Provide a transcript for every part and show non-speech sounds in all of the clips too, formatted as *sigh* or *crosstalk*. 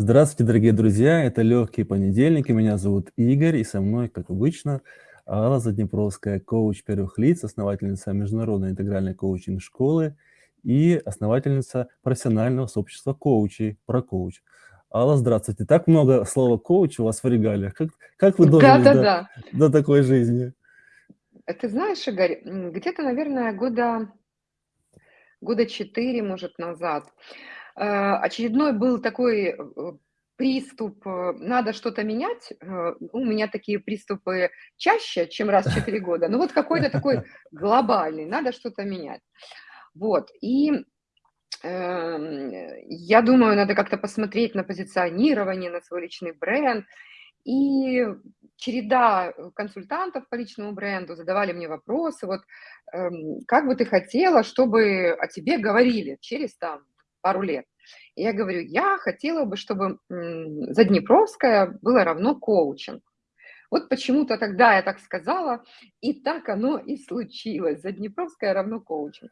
Здравствуйте, дорогие друзья! Это «Легкие понедельники». Меня зовут Игорь, и со мной, как обычно, Алла Заднепровская, коуч первых лиц, основательница Международной интегральной коучинг-школы и основательница профессионального сообщества коучей «Прокоуч». Алла, здравствуйте! Так много слова «коуч» у вас в регалиях. Как, как вы дожили Да, да, да. до, до такой жизни? Ты знаешь, Игорь, где-то, наверное, года, года 4, может, назад очередной был такой, э, приступ, э, надо что-то менять. У меня такие приступы чаще, чем раз в 4 года. Ну вот какой-то такой глобальный, надо что-то менять. Вот, и, эм, я думаю, надо как-то посмотреть на позиционирование, на свой личный бренд. И череда консультантов по личному бренду задавали мне вопросы, вот, эм, как бы ты хотела, чтобы о тебе говорили через там пару лет. И я говорю, я хотела бы, чтобы Заднепровская было равно коучинг. Вот почему-то тогда я так сказала, и так оно и случилось. Заднепровская равно коучинг.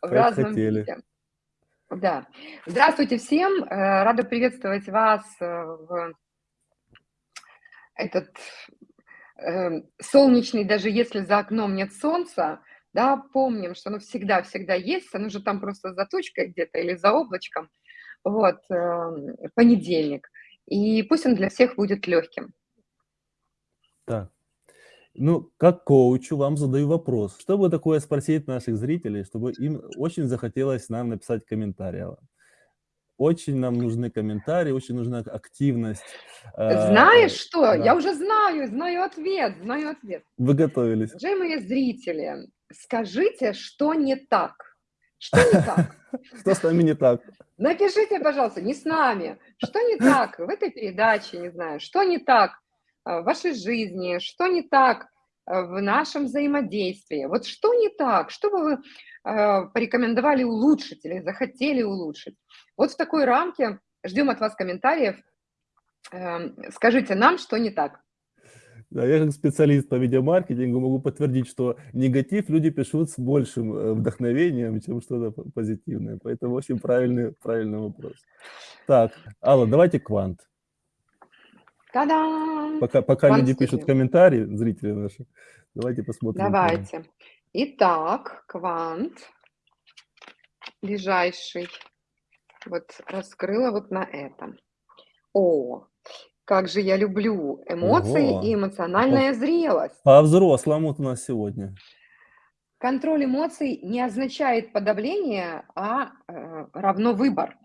В как разном хотели. виде. Да. Здравствуйте всем. Э, рада приветствовать вас э, в этот э, солнечный, даже если за окном нет солнца, да, помним, что оно всегда-всегда есть, оно же там просто за тучкой где-то или за облачком, вот, эм, понедельник. И пусть он для всех будет легким. Так. Ну, как коучу вам задаю вопрос. Что бы такое спросить наших зрителей, чтобы им очень захотелось нам написать комментарий? Очень нам нужны комментарии, очень нужна активность. Э, Знаешь что? Да. Я уже знаю, знаю ответ, знаю ответ. Вы готовились. Уважаемые зрители, скажите, что не так. Что не так? *laughs* Что с нами не так? Напишите, пожалуйста, не с нами. Что не так в этой передаче, не знаю, что не так э, в вашей жизни, что не так э, в нашем взаимодействии. Вот что не так, что бы вы э, порекомендовали улучшить или захотели улучшить. Вот в такой рамке ждем от вас комментариев. Эм, скажите нам, что не так. Да, я как специалист по видеомаркетингу могу подтвердить, что негатив люди пишут с большим э, вдохновением, чем что-то позитивное. Поэтому очень правильный, правильный вопрос. Так, Алла, давайте квант. Та-дам! Пока, пока люди пишут комментарии, зрители наши, давайте посмотрим. Давайте. Квант. Итак, квант ближайший. Вот раскрыла вот на этом. О, как же я люблю эмоции Ого. и эмоциональная по, зрелость. По-взрослому у нас сегодня. Контроль эмоций не означает подавление, а э, равно выбор.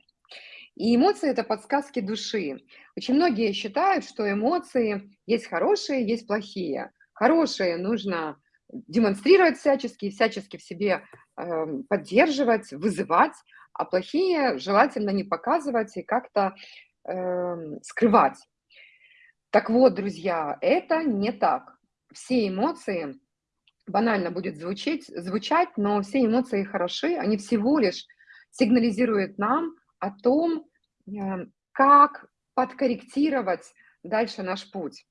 И эмоции – это подсказки души. Очень многие считают, что эмоции есть хорошие, есть плохие. Хорошие нужно демонстрировать всячески, всячески в себе э, поддерживать, вызывать, а плохие желательно не показывать и как-то э, скрывать. Так вот, друзья, это не так. Все эмоции, банально будет звучать, звучать, но все эмоции хороши, они всего лишь сигнализируют нам о том, э, как подкорректировать дальше наш путь.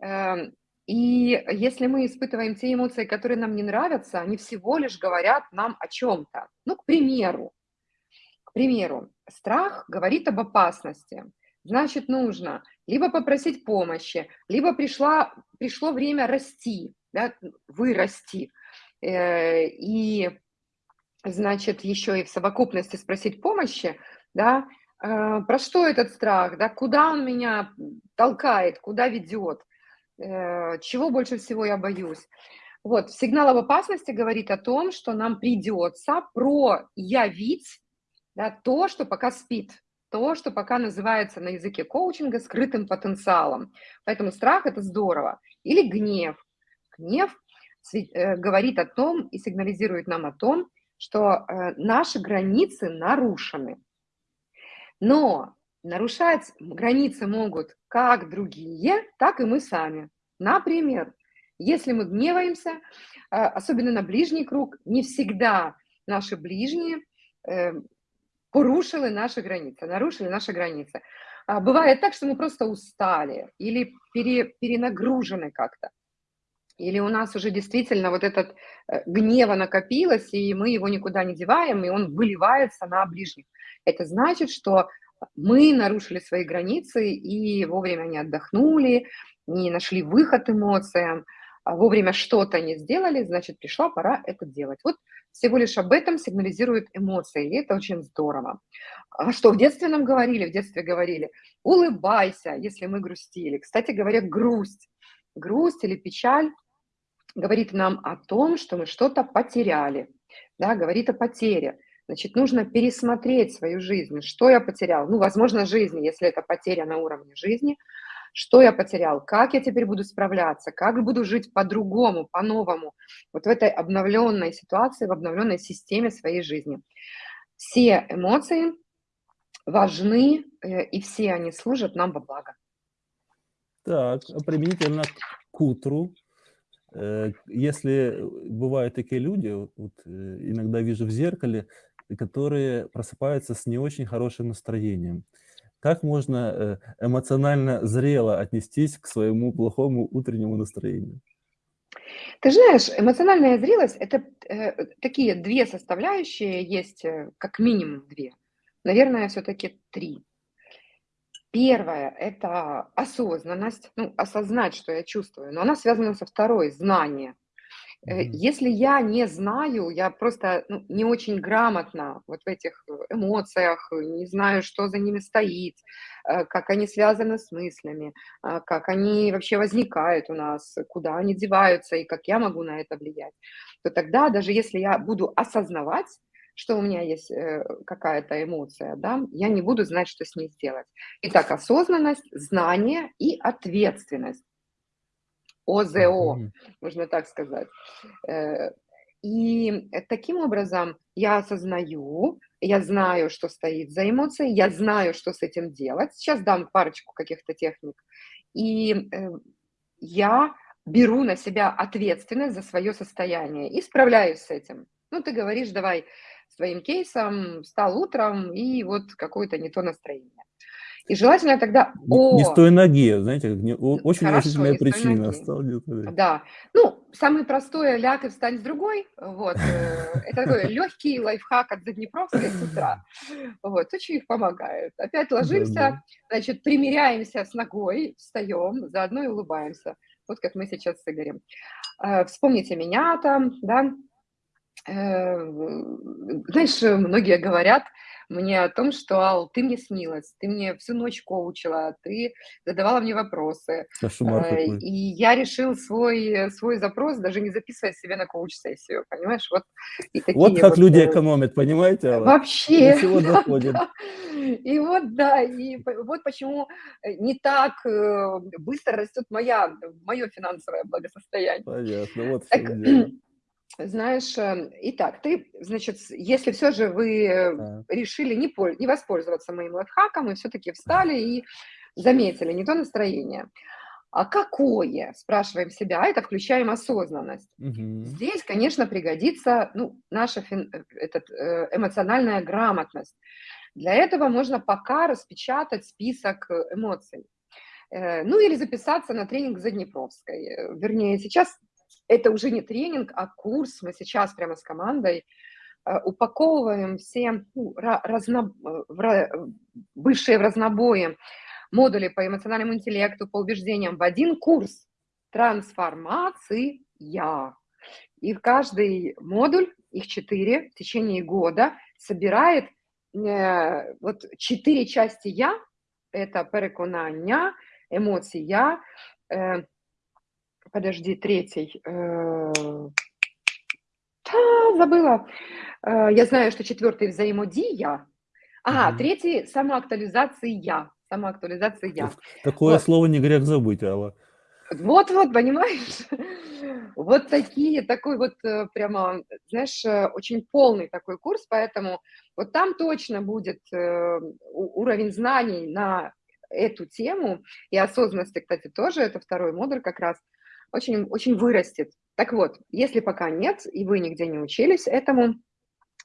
Эм, и если мы испытываем те эмоции, которые нам не нравятся, они всего лишь говорят нам о чем-то. Ну, к примеру, к примеру, страх говорит об опасности. Значит, нужно либо попросить помощи, либо пришла, пришло время расти, да, вырасти. Э, и, значит, еще и в совокупности спросить помощи, да, э, про что этот страх, да, куда он меня толкает, куда ведет, э, чего больше всего я боюсь. Вот, сигнал об опасности говорит о том, что нам придется проявить да, то, что пока спит, то, что пока называется на языке коучинга скрытым потенциалом. Поэтому страх – это здорово. Или гнев. Гнев э, говорит о том и сигнализирует нам о том, что э, наши границы нарушены. Но нарушать границы могут как другие, так и мы сами. Например, если мы гневаемся, э, особенно на ближний круг, не всегда наши ближние порушили наши границы, нарушили наши границы. А бывает так, что мы просто устали или пере, перенагружены как-то. Или у нас уже действительно вот этот э, гнева накопилось, и мы его никуда не деваем, и он выливается на ближних. Это значит, что Мы нарушили свои границы и вовремя не отдохнули, не нашли выход эмоциям, вовремя что-то не сделали, значит, пришла пора это делать. Вот всего лишь об этом сигнализируют эмоции, и это очень здорово. А что в детстве нам говорили? В детстве говорили, улыбайся, если мы грустили. Кстати говоря, грусть, грусть или печаль говорит нам о том, что мы что-то потеряли, да, говорит о потере. Значит, нужно пересмотреть свою жизнь, что я потерял. Ну, возможно, жизнь, если это потеря на уровне жизни – что я потерял, как я теперь буду справляться, как буду жить по-другому, по-новому, вот в этой обновленной ситуации, в обновленной системе своей жизни. Все эмоции важны, э, и все они служат нам во благо. Так, а применительно к утру, э, если бывают такие люди, вот э, иногда вижу в зеркале, которые просыпаются с не очень хорошим настроением. Как можно э, эмоционально зрело отнестись к своему плохому утреннему настроению? Ты знаешь, эмоциональная зрелость– это э, такие две составляющие, есть э, как минимум две. Наверное, все-таки три. Первое – это осознанность, ну, осознать, что я чувствую, но она связана со второй – знание – если я не знаю, я просто ну, не очень грамотна вот в этих э, эмоциях, не знаю, что за ними стоит, э, как они связаны с мыслями, как они вообще возникают у нас, куда они деваются и как я могу на это влиять, то тогда даже если я буду осознавать, что у меня есть какая-то эмоция, да, я не буду знать, что с ней сделать. Итак, осознанность, знание и ответственность. ОЗО, mm можно так сказать. Э, и таким образом я осознаю, я знаю, что стоит за эмоцией, я знаю, что с этим делать. Сейчас дам парочку каких-то техник. И э, я беру на себя ответственность за свое состояние и справляюсь с этим. Ну, ты говоришь, давай своим кейсом, встал утром, и вот какое-то не то настроение. И желательно тогда... О, не с той ноги, знаете, как не, очень Хорошо, той причина. Стал. Да. Ну, самое простое, ляг и встань с другой. Вот. э, Это такой *laughs* легкий лайфхак от Заднепровской с утра. Вот. Очень их помогает. Опять ложимся, значит, примеряемся с ногой, встаем, заодно и улыбаемся. Вот как мы сейчас с Игорем. Э, Вспомните меня там, да. Э, Знаешь, многие говорят, мне о том, что, Ал, ты мне снилась, ты мне всю ночь коучила, ты задавала мне вопросы. Кошмар Э. И я решил свой, свой запрос даже не записывая себе на коуч-сессию, понимаешь? Вот и Вот такие как вот... люди э, экономят, понимаете, Алла? До Вообще, чего да, доходит. да. *laughs* И вот, да, и вот почему э, не так э, быстро растет моя, мое финансовое благосостояние. Понятно, вот Так. Знаешь, э, итак, ты, значит, если все же вы Так. решили не, не воспользоваться моим лайфхаком и все-таки встали и заметили не то настроение, а какое, спрашиваем себя, а это включаем осознанность. Мгм. Здесь, конечно, пригодится ну, наша фин- э, этот, э, эмоциональная грамотность. Для этого можно пока распечатать список э, эмоций. Ну или записаться на тренинг Заднепровской. Э, Вернее, сейчас это уже не тренинг, а курс. Мы сейчас прямо с командой э, упаковываем все ну, ра- разно- э, ра- э, бывшие в разнобое модули по эмоциональному интеллекту, по убеждениям в один курс трансформация. И в каждый модуль, их четыре, в течение года собирает е, вот чотири часті я, это переконання, емоція, е, подожди, третій, е, та, забыла, Е, я знаю, что четвертый взаимодия, ага, Мгм. третий самоактуализация, самоактуализация. Такое Вот. слово не грех забыть, Алла. Вот-вот, понимаешь? *laughs* Вот такие, такой вот э, прямо, знаешь, э, очень полный такой курс, поэтому вот там точно будет э, уровень знаний на эту тему, и осознанности, кстати, тоже, это второй модуль как раз, очень, очень вырастет. Так вот, если пока нет, и вы нигде не учились этому,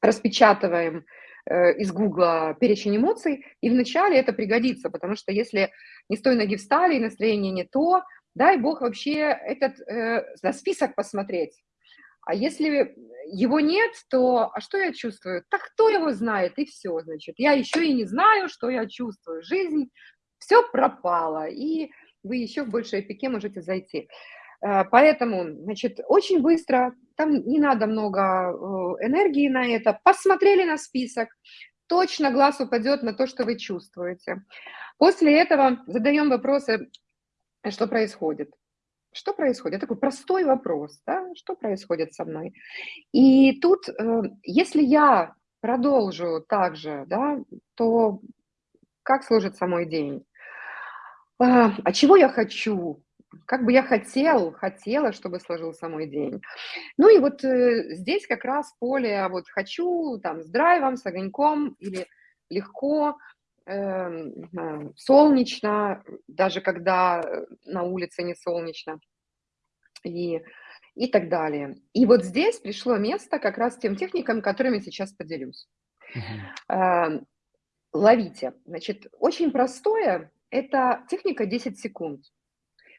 распечатываем э, из Гугла перечень эмоций, и вначале это пригодится, потому что если не с той ноги встали, и настроение не то, дай бог вообще этот э, на список посмотреть. А если его нет, то а что я чувствую? Так кто его знает, и все, значит. Я еще и не знаю, что я чувствую. Жизнь, все пропало, и вы еще в большее пике можете зайти. Э, поэтому, значит, очень быстро, там не надо много э, энергии на это, посмотрели на список, точно глаз упадет на то, что вы чувствуете. После этого задаем вопросы, что происходит. Что происходит? Такой простой вопрос, да? что происходит со мной? И тут, э, если я продолжу так же, да, то как сложится мой день? А чего я хочу? Как бы я хотел, хотела, чтобы сложился мой день. Ну и вот э, здесь как раз поле а вот хочу, там, с драйвом, с огоньком или легко, э, солнечно, даже когда на улице не солнечно и, и так далее. И вот здесь пришло место как раз тем техникам, которыми сейчас поделюсь. Uh-huh. Ловите. Значит, очень простое, это техника 10 секунд.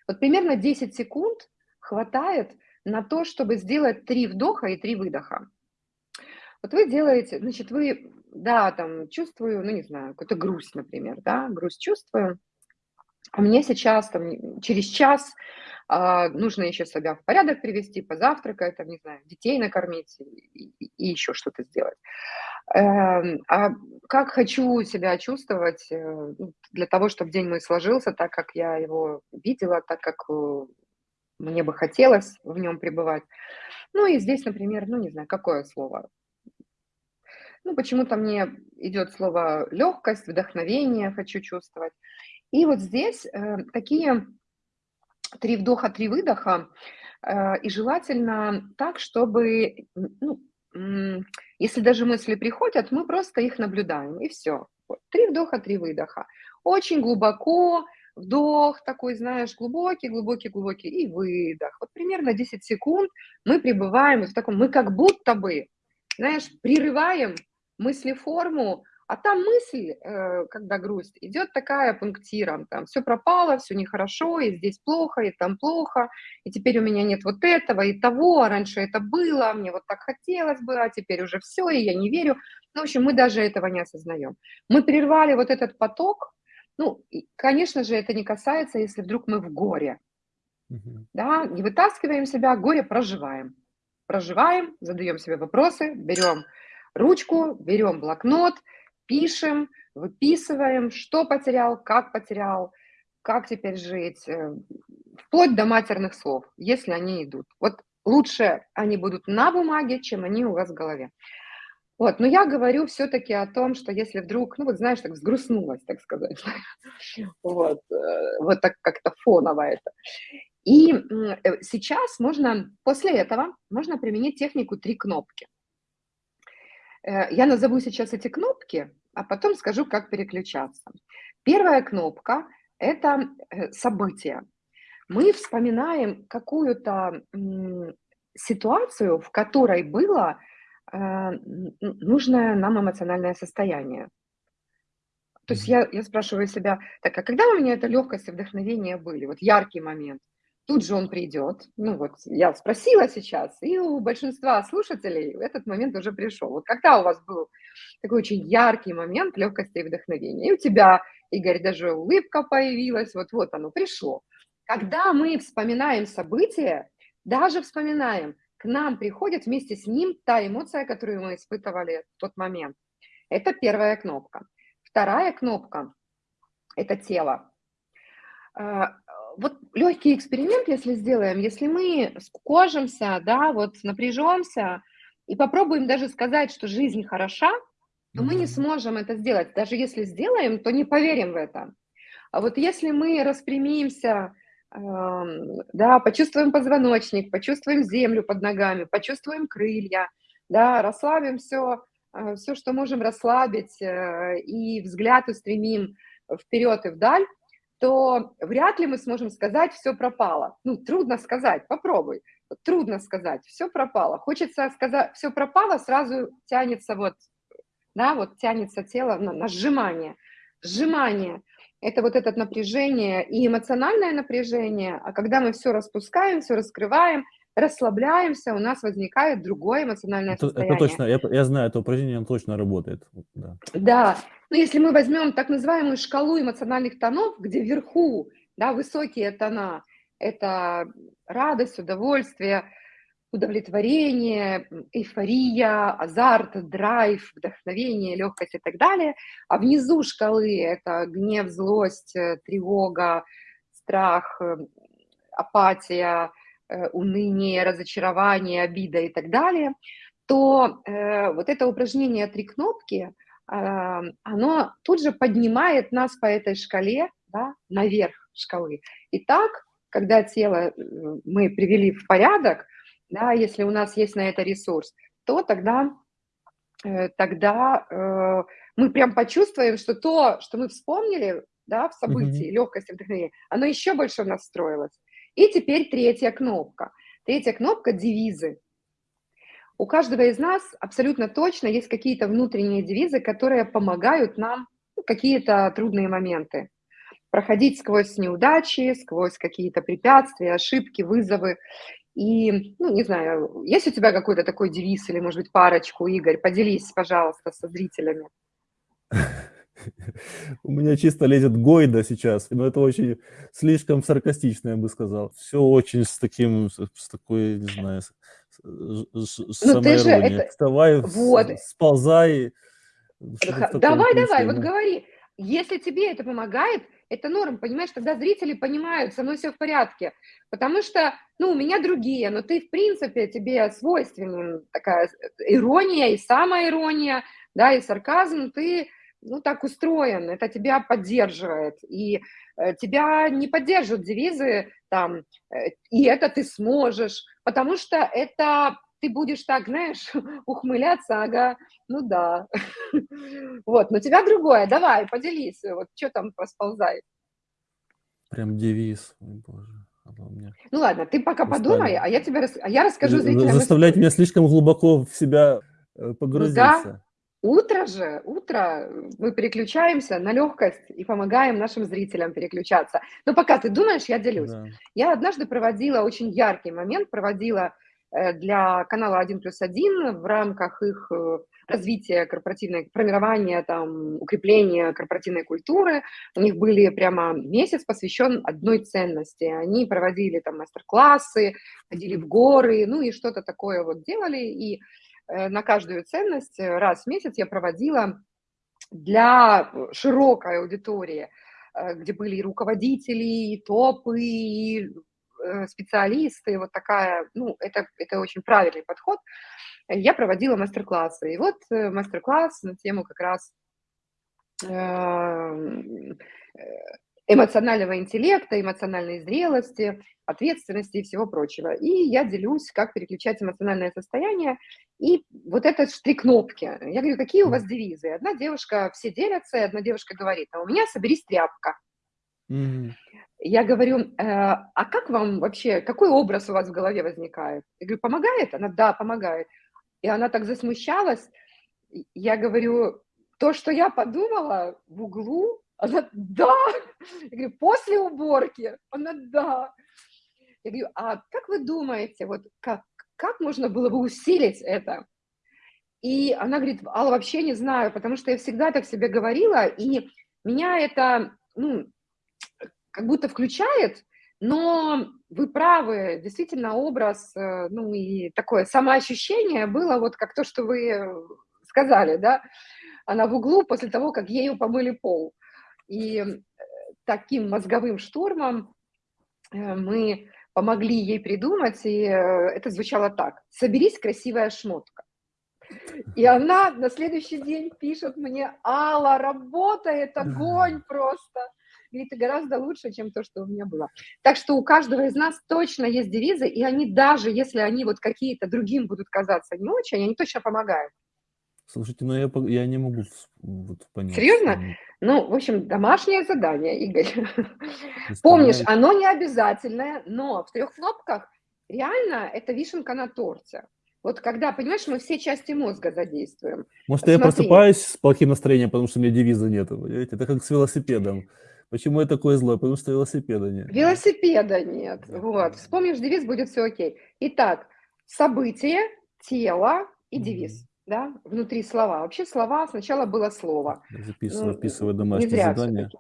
Вот примерно 10 секунд хватает на то, чтобы сделать три вдоха и три выдоха. Вот вы делаете, значит, вы, да, там, чувствую, ну, не знаю, какую-то грусть, например, да, грусть чувствую, мне сейчас, там, через час а, нужно еще себя в порядок привести, позавтракать, там, не знаю, детей накормить и, и, и еще что-то сделать. Эм, а как хочу себя чувствовать э, ну, для того, чтобы день мой сложился так, как я его видела, так, как э, мне бы хотелось в нем пребывать. Ну и здесь, например, ну не знаю, какое слово. Ну, почему-то мне идет слово легкость, вдохновение хочу чувствовать. И вот здесь э, такие три вдоха, три выдоха, э, и желательно так, чтобы, ну, если даже мысли приходят, мы просто их наблюдаем, и все. Вот. Три вдоха, три выдоха. Очень глубоко, вдох такой, знаешь, глубокий, глубокий, глубокий, и выдох. Вот примерно 10 секунд мы пребываем в таком, мы как будто бы, знаешь, прерываем мыслеформу а там мысль, э, когда грусть, идет такая пунктиром, там все пропало, все нехорошо, и здесь плохо, и там плохо, и теперь у меня нет вот этого и того, а раньше это было, мне вот так хотелось бы, а теперь уже все, и я не верю. Ну, в общем, мы даже этого не осознаем. Мы прервали вот этот поток, ну, и, конечно же, это не касается, если вдруг мы в горе, угу. да, не вытаскиваем себя, горе проживаем. Проживаем, задаем себе вопросы, берем ручку, берем блокнот, пишем, выписываем, что потерял, как потерял, как теперь жить, э, вплоть до матерных слов, если они идут. Вот лучше они будут на бумаге, чем они у вас в голове. Вот, но я говорю все-таки о том, что если вдруг, ну вот знаешь, так взгрустнулась, так сказать, *laughs* вот, э, вот так как-то фоново это. И э, сейчас можно, после этого, можно применить технику три кнопки. Я назову сейчас эти кнопки, а потом скажу, как переключаться. Первая кнопка – это э, событие. Мы вспоминаем какую-то ситуацию, в которой было э, нужное нам эмоциональное состояние. То есть я, я спрашиваю себя, так, а когда у меня это легкость и вдохновение были? Вот яркий момент тут же он придет. Ну вот, я спросила сейчас, и у большинства слушателей этот момент уже пришел. Вот когда у вас был такой очень яркий момент легкости и вдохновения, и у тебя, Игорь, даже улыбка появилась, вот-вот оно пришло. Когда мы вспоминаем события, даже вспоминаем, к нам приходит вместе с ним та эмоция, которую мы испытывали в тот момент. Это первая кнопка. Вторая кнопка – это тело. Вот легкий эксперимент, если сделаем, если мы скукожимся, да, вот напряжемся и попробуем даже сказать, что жизнь хороша, то мы не сможем это сделать. Даже если сделаем, то не поверим в это. А вот если мы распрямимся, э, да, почувствуем позвоночник, почувствуем землю под ногами, почувствуем крылья, да, расслабим все, э, все, что можем расслабить, э, и взгляд устремим вперед и вдаль, то вряд ли мы сможем сказать, все пропало. Ну, трудно сказать, попробуй. Трудно сказать, все пропало. Хочется сказать, все пропало, сразу тянется вот, да, вот тянется тело на, на сжимание. Сжимание – это вот это напряжение и эмоциональное напряжение, а когда мы все распускаем, все раскрываем, расслабляемся, у нас возникает другое эмоциональное Это, это состояние. точно, я, я знаю, это упражнение оно точно работает. Да. Да, но если мы возьмем так называемую шкалу эмоциональных тонов, где вверху, да, высокие тона, это радость, удовольствие, удовлетворение, эйфория, азарт, драйв, вдохновение, легкость и так далее. А внизу шкалы это гнев, злость, э, тревога, страх, э, апатия, уныние, разочарование, обида и так далее, то э, вот это упражнение «Три кнопки», э, оно тут же поднимает нас по этой шкале да, наверх шкалы. И так, когда тело мы привели в порядок, да, если у нас есть на это ресурс, то тогда, э, тогда э, мы прям почувствуем, что то, что мы вспомнили да, в событии, Мгм. легкость и вдохновение, оно еще больше в нас встроилось. И теперь третья кнопка. Третья кнопка– девизы. У каждого из нас абсолютно точно есть какие-то внутренние девизы, которые помогают нам ну, какие-то трудные моменты проходить сквозь неудачи, сквозь какие-то препятствия, ошибки, вызовы. И, ну, не знаю, есть у тебя какой-то такой девиз или, может быть, парочку, Игорь? Поделись, пожалуйста, со зрителями. *laughs* У меня чисто лезет Гойда сейчас, но это очень слишком саркастично, я бы сказал. Все очень с таким, с, такой, не знаю, с, с, с Ну, ты же это... Вставай, Вот. сползай. Давай, давай, вот говори. Если тебе это помогает, это норм, понимаешь, тогда зрители понимают, со мной все в порядке. Потому что, ну, у меня другие, но ты, в принципе, тебе свойственна такая ирония и самоирония, да, и сарказм, ты, ну, так устроен, это тебя поддерживает. И э, тебя не поддерживают девизы там, э, и это ты сможешь, потому что это ты будешь так, знаешь, *laughs* ухмыляться, ага, ну да. *laughs* Вот, но тебя другое, давай, поделись, вот что там расползает. Прям девиз. Ой, боже. Ну ладно, ты пока Устали. подумай, а я тебе а я расскажу зрителям. Заставлять меня слишком глубоко в себя э, погрузиться. Утро же, утро, мы переключаемся на легкость и помогаем нашим зрителям переключаться. Но пока ты думаешь, я делюсь. Да. Я однажды проводила очень яркий момент, проводила э, для канала 1 плюс 1 в рамках их э, развития корпоративной, формирования, там, укрепления корпоративной культуры. У них были прямо месяц посвящен одной ценности. Они проводили там мастер-классы, ходили в горы, ну и что-то такое вот делали. И э, на каждую ценность э, раз в месяц я проводила для э, широкой аудитории, э, где были и руководители, и топы, и э, специалисты, вот такая, ну, это, это очень правильный подход. Я проводила мастер-классы. И вот э, мастер-класс на тему как раз э, эмоционального интеллекта, эмоциональной зрелости, ответственности и всего прочего. И я делюсь, как переключать эмоциональное состояние. И вот это три кнопки. Я говорю, какие у вас девизы? Одна девушка, все делятся, и одна девушка говорит, а у меня соберись тряпка. Мгм. Я говорю, э, а как вам вообще, какой образ у вас в голове возникает? Я говорю, помогает? Она, да, помогает. И она так засмущалась. Я говорю, то, что я подумала в углу, она, да. Я говорю, после уборки? Она, да. Я говорю, а как вы думаете, вот как, как можно было бы усилить это? И она говорит, Алла, вообще не знаю, потому что я всегда так себе говорила, и меня это, ну, как будто включает, но вы правы, действительно образ, э, ну и такое самоощущение было вот как то, что вы сказали, да, она в углу после того, как ею помыли пол. И э, таким мозговым штурмом э, мы помогли ей придумать, и э, это звучало так. «Соберись, красивая шмотка». И она на следующий день пишет мне, Алла, работает, огонь просто. Говорит, это гораздо лучше, чем то, что у меня было. Так что у каждого из нас точно есть девизы, и они даже, если они вот какие-то другим будут казаться не очень, они точно помогают. Слушайте, ну я, я не могу вот понять. Серьезно? м, Ну, в общем, домашнее задание, Игорь. *laughs* Помнишь, оно не обязательное, но в трех кнопках реально это вишенка на торте. Вот когда, понимаешь, мы все части мозга задействуем. Может, я Смотри. просыпаюсь с плохим настроением, потому что у меня девиза нет. Понимаете? Это как с велосипедом. Почему я такой злой? Потому что велосипеда нет. Велосипеда нет. Вот. Вспомнишь девиз, будет все окей. Итак, событие, тело и девиз. Да, внутри слова. Вообще слова, сначала было слово. Записываю, Ну, вписываю не домашнее задание. всё-таки.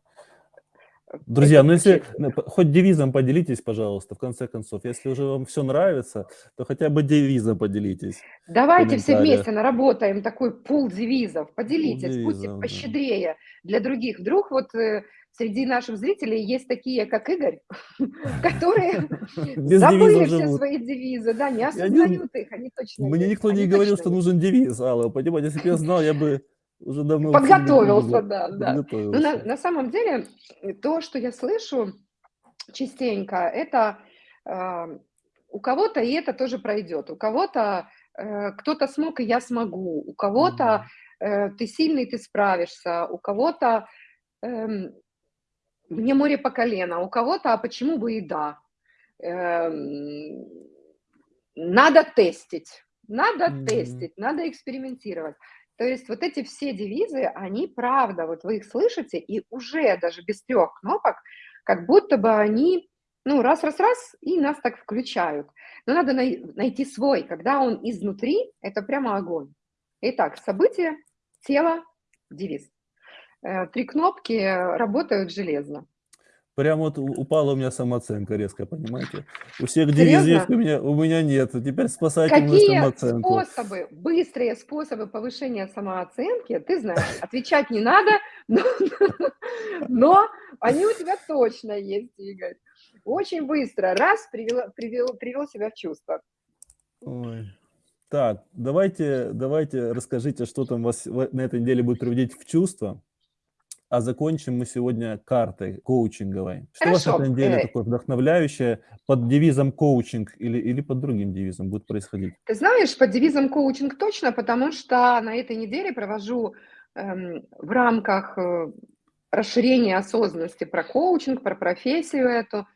Друзья, ну если хоть девизом поделитесь, пожалуйста, в конце концов. Если уже вам все нравится, то хотя бы девизом поделитесь. Давайте все вместе наработаем такой пул девизов. Поделитесь, будьте девизов, да. пощедрее для других. Вдруг вот э, среди наших зрителей есть такие, как Игорь, *laughs* которые *laughs* забыли все свои девизы, да, не осознают их, они точно Мне никто не говорил, что нужен девиз, Алла. Понимаете, если бы я знал, я бы уже давно Подготовился, да, да. Ну, на, Подготовился. на самом деле, э, то, что я слышу частенько, это а, у кого-то и это тоже пройдет, у кого-то э, кто-то смог, и я смогу, у кого-то э, ты сильный, ты справишься, у кого-то эм, мне море по колено, у кого-то, а почему бы и да. Эм, надо тестить, надо Мгм. тестить, надо экспериментировать. То есть вот эти все девизы, они правда, вот вы их слышите, и уже даже без трех кнопок, как будто бы они, ну, раз-раз-раз, и нас так включают. Но надо най- найти свой, когда он изнутри, это прямо огонь. Итак, событие, тело, девиз. Э, Три кнопки работают железно. Прям вот упала у меня самооценка резко, понимаете? У всех девиз есть, Серьезно? у меня, у меня нет. Теперь спасайте мою Какие самооценку. способы, быстрые способы повышения самооценки, ты знаешь, отвечать не надо, *laughs* но, но они у тебя точно есть, Игорь. Очень быстро, раз, привел, привел, привел себя в чувство. Ой. Так, давайте, давайте расскажите, что там вас на этой неделе будет приводить в чувство. А закончим мы сегодня картой коучинговой. Что у вас на Хорошо, этой неделе э, такое вдохновляющее под девизом коучинг или, или под другим девизом будет происходить? Ты знаешь, под девизом коучинг точно, потому что на этой неделе провожу эм, в рамках э, расширения осознанности про коучинг, про профессию эту,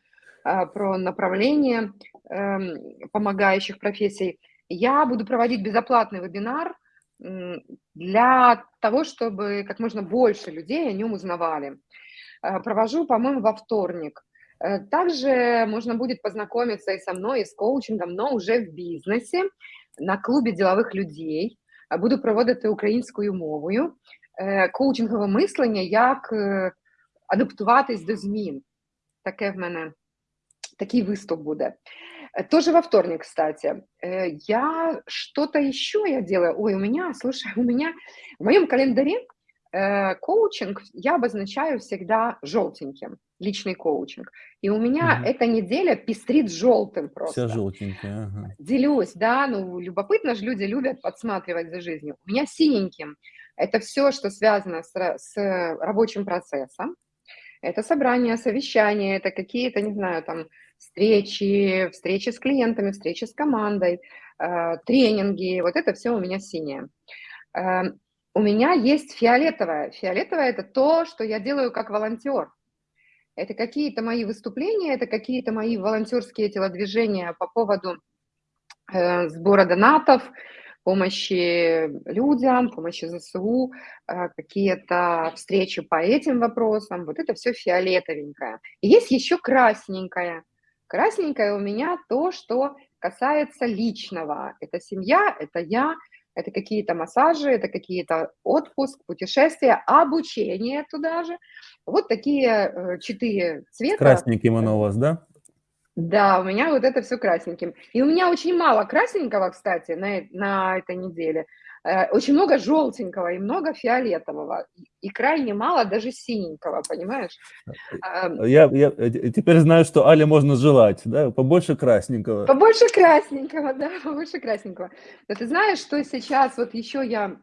а, про направление эм, помогающих профессий. Я буду проводить безоплатный вебинар для того, чтобы как можно больше людей о нем узнавали. Э, Провожу, по-моему, во вторник. Э, Также можно будет познакомиться и со мной, и с коучингом, но уже в бізнесі, на клубі ділових людей. Е, Буду проводити українською мовою. Е, Коучингове мислення, як е, адаптуватись до змін. Таке в мене, такий виступ буде. Э, Тоже во вторник, кстати. Э, Я что-то еще я делаю. Ой, у меня, слушай, у меня в моем календаре э, коучинг я обозначаю всегда желтеньким, личный коучинг. И у меня Мгм. эта неделя пестрит желтым просто. Вся желтенькая. Ага. Делюсь, да, ну, любопытно же люди любят подсматривать за жизнью. У меня синеньким это все, что связано с, с рабочим процессом. Это собрания, совещания, это какие-то, не знаю, там, встречи, встречи с клиентами, встречи с командой, э, тренинги, вот это все у меня синее. Э, у меня есть фиолетовое. Фиолетовое – это то, что я делаю как волонтер. Это какие-то мои выступления, это какие-то мои волонтерские телодвижения по поводу э, сбора донатов, помощи людям, помощи ЗСУ, какие-то встречи по этим вопросам. Вот это все фиолетовенькое. И есть еще красненькое. Красненькое у меня то, что касается личного. Это семья, это я, это какие-то массажи, это какие-то отпуск, путешествия, обучение туда же. Вот такие э, четыре цвета. красненьким оно у вас, да? Да, у меня вот это все красненьким. И у меня очень мало красненького, кстати, на, э- на этой неделе. Э, Очень много желтенького и много фиолетового. И- крайне мало даже синенького, понимаешь? А, Я, я э, теперь знаю, что Але можно желать, да? Побольше красненького. Побольше красненького, да, побольше красненького. Но ты знаешь, что сейчас вот еще я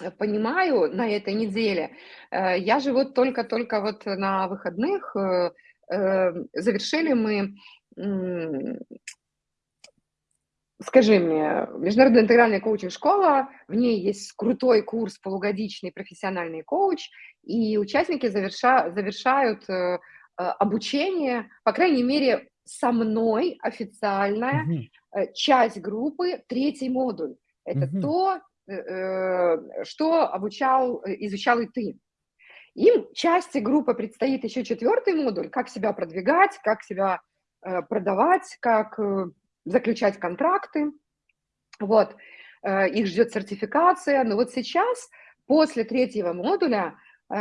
э, понимаю на этой неделе? Я же вот только-только вот на выходных завершили мы, скажи мне, Международная интегральная коучинг-школа, в ней есть крутой курс полугодичный профессиональный коуч, и участники заверша- завершают э, э, обучение, по крайней мере, со мной официальное, Мгм. э, часть группы, третий модуль. Это Мгм. то, э, э, что обучал, изучал и ты. Им части группы предстоит еще четвертый модуль, как себя продвигать, как себя э, продавать, как заключать контракты. Вот, э, их ждет сертификация. Но вот сейчас, после третьего модуля, э,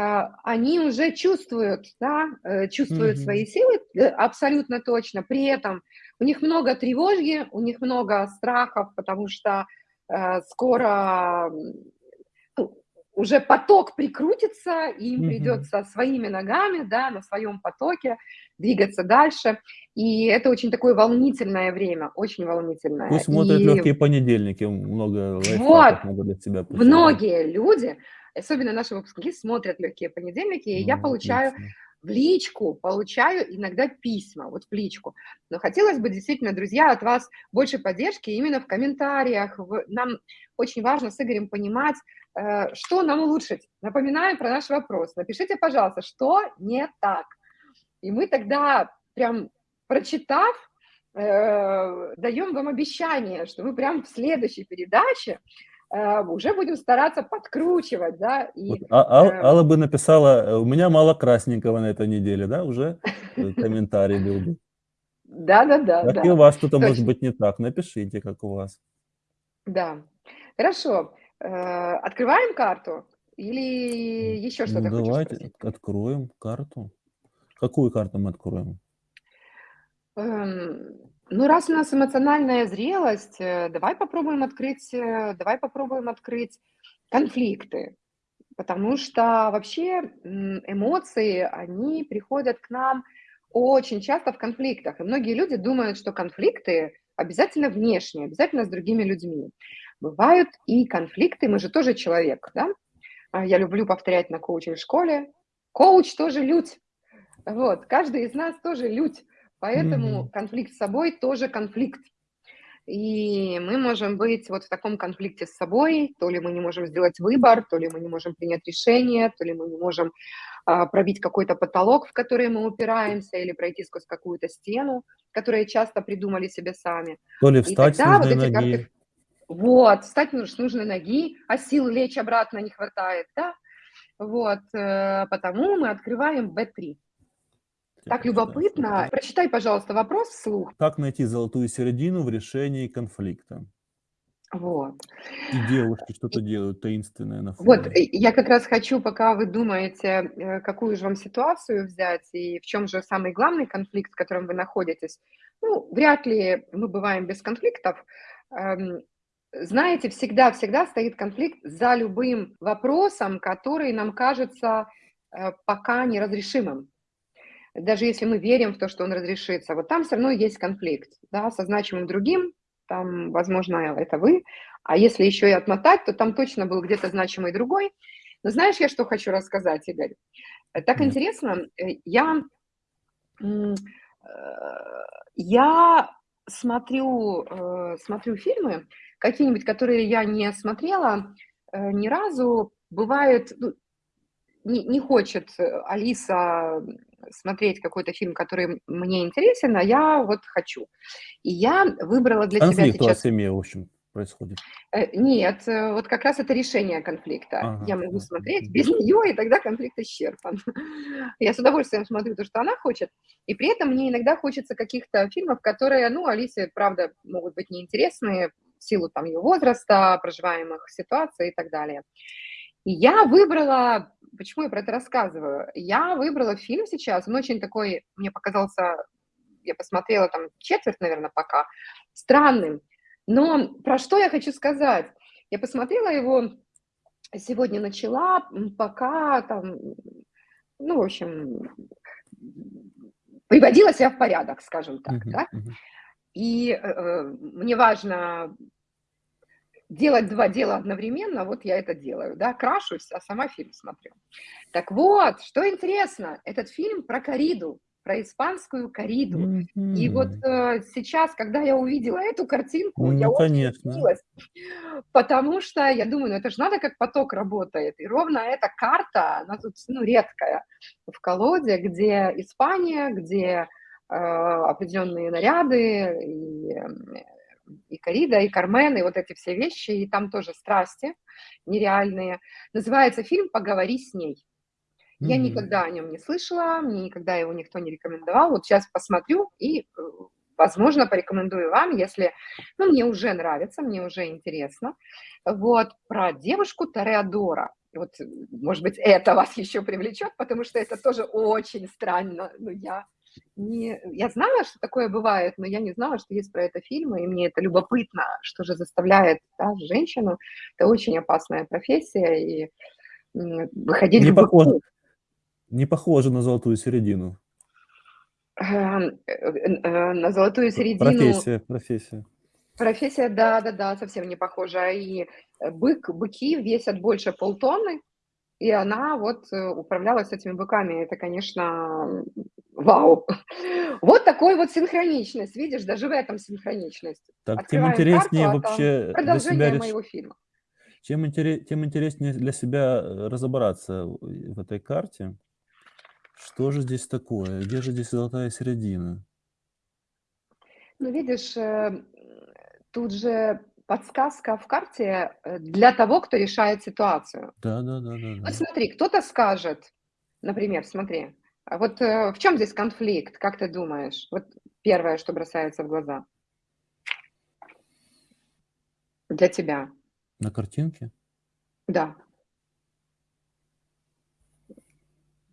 они уже чувствуют, да, э, чувствуют mm-hmm. свои силы абсолютно точно. При этом у них много тревоги, у них много страхов, потому что скоро уже поток прикрутится, и им придется своими ногами, да, на своем потоке двигаться дальше. И это очень такое волнительное время, очень волнительное. Пусть смотрят и... легкие понедельники, много вот, могут для себя посылать. Многие люди, особенно наши выпускники, смотрят легкие понедельники, и ну, я получаю отлично. в личку, получаю иногда письма, вот в личку. Но хотелось бы действительно, друзья, от вас больше поддержки именно в комментариях. Нам очень важно с Игорем понимать, что нам улучшить? Напоминаю про наш вопрос. Напишите, пожалуйста, что не так. И мы тогда, прям прочитав, э, даем вам обещание, что мы прям в следующей передаче э, уже будем стараться подкручивать, да. И, вот, а, а, Алла бы написала, у меня мало красненького на этой неделе, да, уже *laughs* комментарий был бы. Да-да-да. Как и у вас что-то может быть не так, напишите, как у вас. Да, хорошо. Э, открываем карту или еще что-то ну, Давайте откроем карту. Какую карту мы откроем? Эм, ну, раз у нас эмоциональная зрелость, э, давай попробуем открыть, э, давай попробуем открыть конфликты. Потому что вообще эмоции, они приходят к нам очень часто в конфликтах. И многие люди думают, что конфликты обязательно внешние, обязательно с другими людьми. Бывают и конфликты, мы же тоже человек, да? А, я люблю повторять на коучинг-школе. Коуч тоже людь. Вот, каждый из нас тоже людь. Поэтому mm-hmm. конфликт с собой тоже конфликт. И мы можем быть вот в таком конфликте с собой, то ли мы не можем сделать выбор, то ли мы не можем принять решение, то ли мы не можем а, пробить какой-то потолок, в который мы упираемся, или пройти сквозь какую-то стену, которую часто придумали себе сами. То ли встать И тогда вот эти ноги. карты вот, встать нужно с нужной ноги, а сил лечь обратно не хватает, да? Вот, э, потому мы открываем B3. Так любопытно. Прочитай, пожалуйста, вопрос вслух. Как найти золотую середину в решении конфликта? Вот. И девушки что-то делают таинственное на фоне. Вот, я как раз хочу, пока вы думаете, э, какую же вам ситуацию взять и в чем же самый главный конфликт, в котором вы находитесь. Ну, вряд ли мы бываем без конфликтов. Знаете, всегда-всегда стоит конфликт за любым вопросом, который нам кажется э, пока неразрешимым. Даже если мы верим в то, что он разрешится, вот там все равно есть конфликт, да, со значимым другим, там, возможно, это вы, а если еще и отмотать, то там точно был где-то значимый другой. Но знаешь, я что хочу рассказать, Игорь? Э, так интересно, э, я, я смотрю, смотрю фильмы, какие-нибудь, которые я не смотрела э, ни разу, бывает, ну, не, не хочет Алиса смотреть какой-то фильм, который мне интересен, а я вот хочу. И я выбрала для Конфликт себя сейчас... у семье, в общем, происходит. Э, нет, э, вот как раз это решение конфликта. Ага. Я могу смотреть без нее, и тогда конфликт исчерпан. *laughs* Я с удовольствием смотрю то, что она хочет, и при этом мне иногда хочется каких-то фильмов, которые, ну, Алисе, правда, могут быть неинтересные, в силу там ее возраста, проживаемых ситуаций и так далее. И я выбрала, почему я про это рассказываю, я выбрала фильм сейчас, он очень такой, мне показался, я посмотрела там четверть, наверное, пока, странным. Но про что я хочу сказать? Я посмотрела его, сегодня начала, пока там, ну, в общем, приводила себя в порядок, скажем так, uh-huh, да. Uh-huh. И э, э, мне важно делать два дела одновременно, вот я это делаю, да, крашусь, а сама фильм смотрю. Так вот, что интересно, этот фильм про кориду, про испанскую кориду. Mm-hmm. И вот э, сейчас, когда я увидела эту картинку, ну, я конечно. очень удивилась, потому что я думаю, ну это же надо, как поток работает. И ровно эта карта, она тут, ну, редкая в колоде, где Испания, где определенные наряды, и, и корида, и Кармен, и вот эти все вещи, и там тоже страсти нереальные. Называется фильм «Поговори с ней». Я Мгм. никогда о нем не слышала, мне никогда его никто не рекомендовал. Вот щас посмотрю и, э, возможно, порекомендую вам, если, ну, мне уже нравится, мне уже интересно. Вот, про девушку Тореадора. Вот, э, может быть, это вас еще привлечет, потому что это тоже очень странно. Ну, я не я знала, что такое бывает, но я не знала, что есть про это фильмы, и мне это любопытно, что же заставляет, да, женщину. Это очень опасная профессия, и, выходить Не похоже быку. не похоже на золотую середину. Эм, э, э, на золотую середину профессия профессия. Профессия, да-да-да, совсем не похожа. И, э, бык быки весят больше полтонны, и она вот, э, управлялась этими быками. Это, конечно, вау! *laughs* Вот такой вот синхроничность, видишь, даже в этом синхроничность. Так тем Открываем карту, интереснее а там вообще для себя моего фильма. чем интере тем интереснее для себя, э, разобраться в в этой карте. Что же здесь такое? Где же здесь золотая середина? Ну, видишь, э, тут же подсказка в карте, э, для того, кто решает ситуацию. Да да да да Вот да. смотри, кто-то скажет, например, смотри, а вот, э, в чём здесь конфликт, как ты думаешь? Вот первое, что бросается в глаза. Для тебя. На картинке? Да.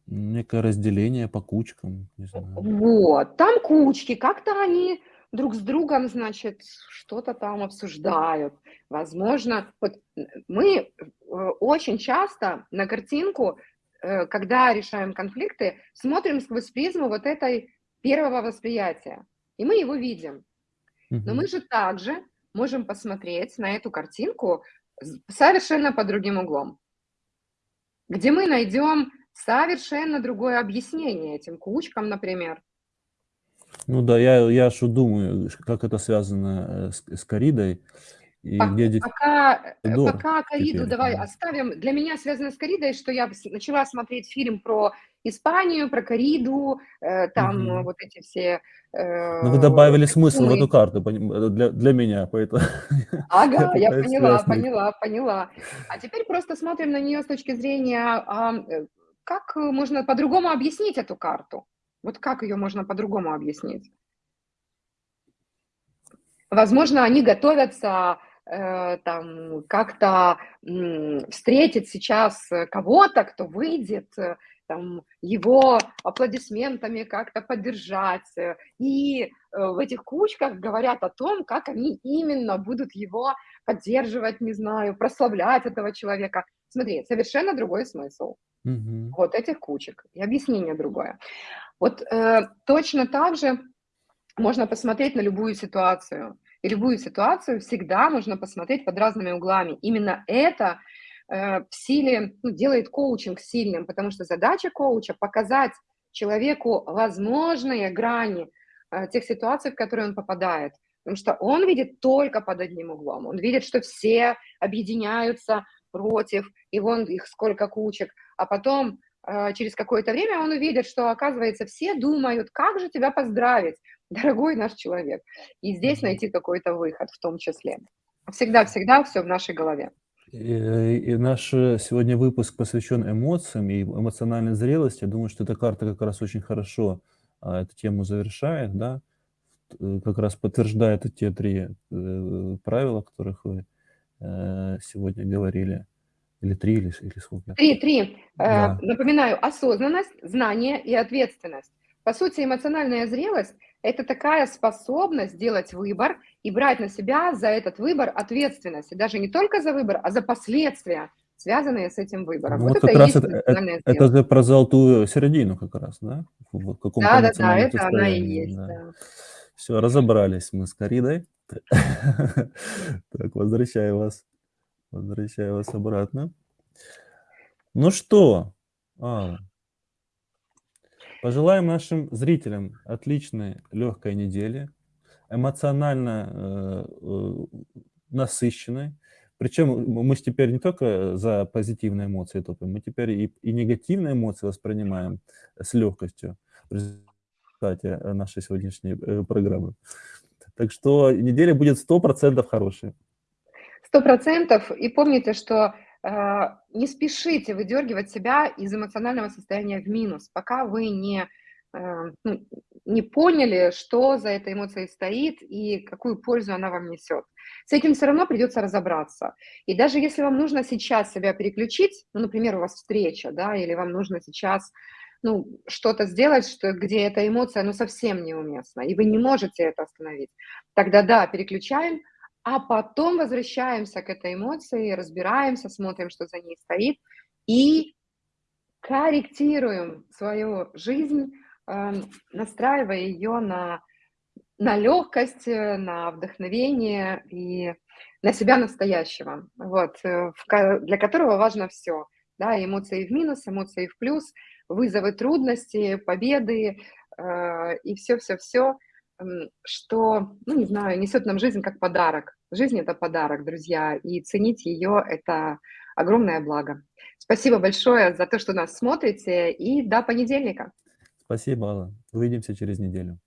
Некое разделение по кучкам, не знаю. вот, там кучки, как-то они друг с другом, значит, что-то там обсуждают. Возможно, вот, мы, э, очень часто на картинку, э, когда решаем конфликты, смотрим сквозь призму вот этой первого восприятия, и мы его видим. Но мы же также можем посмотреть на эту картинку совершенно под другим углом. Где мы найдем совершенно другое объяснение этим кучкам, например. Ну да, я я вот думаю, как это связано, э, с с корридой и Пок где пока, э, Тореадор пока корриду теперь, давай да. оставим. Для меня связано с корридой, что я начала смотреть фильм про Испанию, про корриду, э, там Мгм. вот эти все, Но вы э, добавили смысл в эту карту, э, для для меня, поэтому *laughs* Ага, я поняла поняла поняла. А теперь просто смотрим на неё с точки зрения, э, как можно по-другому объяснить эту карту? Вот как её можно по-другому объяснить? Возможно, они готовятся, э, там как-то, м, встретить сейчас, э, кого-то, кто выйдет, э, там его аплодисментами как-то поддержать. Э, и, э, в этих кучках говорят о том, как они именно будут его поддерживать, не знаю, прославлять этого человека. Смотри, совершенно другой смысл Мгм. вот этих кучек, и объяснение другое. Вот, э, точно так же можно посмотреть на любую ситуацию, и любую ситуацию всегда можно посмотреть под разными углами. Именно это, э, в силе, ну, делает коучинг сильным, потому что задача коуча- показать человеку возможные грани, э, тех ситуаций, в которые он попадает. Потому что он видит только под одним углом. Он видит, что все объединяются против, и вон их сколько кучек. А потом, э, через какое-то время он увидит, что, оказывается, все думают: "Как же тебя поздравить, *laughs* дорогой наш человек?" И здесь найти какой-то выход в том числе. Всегда всегда всё в нашей голове. И и наш, э, сегодня выпуск посвящен эмоциям и эмоциональной зрелости. Я думаю, что эта карта как раз очень хорошо, а, эту тему завершает, да. Т как раз подтверждает те 3, э, правила, о которых вы, э, сегодня говорили. Или 3, или или сколько. 3 3. Э, Да. напоминаю: осознанность, знание и ответственность. По сути, эмоциональная зрелость- это такая способность делать выбор и брать на себя за этот выбор ответственность. И даже не только за выбор, а за последствия, связанные с этим выбором. Ну Вот вот это как и раз это э это же про золотую середину как раз, да? В в каком-то Да-да-да, эмоциональном это она и состоянии, есть, да. да. Всё, разобрались мы с корридой. *laughs* Так, возвращаю вас возвращаю вас обратно. Ну что, Алла пожелаем нашим зрителям отличной лёгкой недели, эмоционально, э, э, насыщенной. Причём м мы теперь не только за позитивные эмоции топим, мы теперь и и негативные эмоции воспринимаем с лёгкостью в результате, нашей сегодняшней, э, программы. Так что неделя будет 100 % хорошей. 100 %. И помните, что не спешите выдергивать себя из эмоционального состояния в минус, пока вы не, э, ну, не поняли, что за этой эмоцией стоит и какую пользу она вам несет. С этим все равно придется разобраться. И даже если вам нужно сейчас себя переключить, ну, например, у вас встреча, да, или вам нужно сейчас ну, что-то сделать, что, где эта эмоция, ну, совсем неуместна, и вы не можете это остановить, тогда да, переключаем, а потом возвращаемся к этой эмоции, разбираемся, смотрим, что за ней стоит, и корректируем свою жизнь, э, настраивая ее на, на легкость, э, на вдохновение и на себя настоящего, вот, э, для которого важно все, да, эмоции в минус, эмоции в плюс, вызовы, трудности, победы э, и все-все-все, что, ну, не знаю, несет нам жизнь как подарок. Жизнь – это подарок, друзья, и ценить ее – это огромное благо. Спасибо большое за то, что нас смотрите, и до понедельника. Спасибо, Алла. Увидимся через неделю.